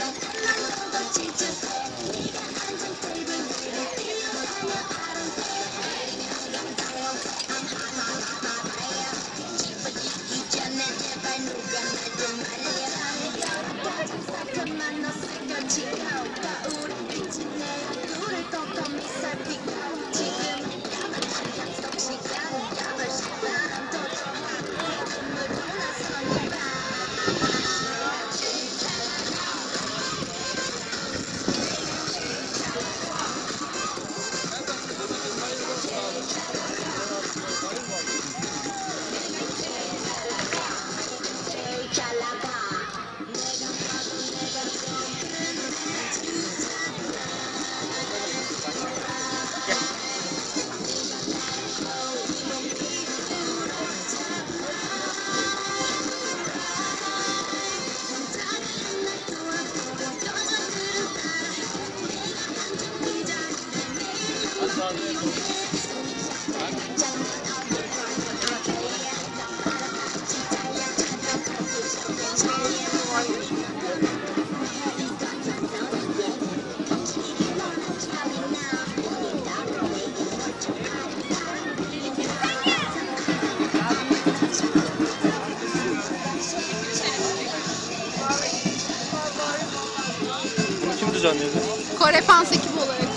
나, 나, 나, 나, 진 짜, 네가 앉은 테이 블, 네가 뛰 어, 하 나, düzenledi? Kore Fans ekibi olarak.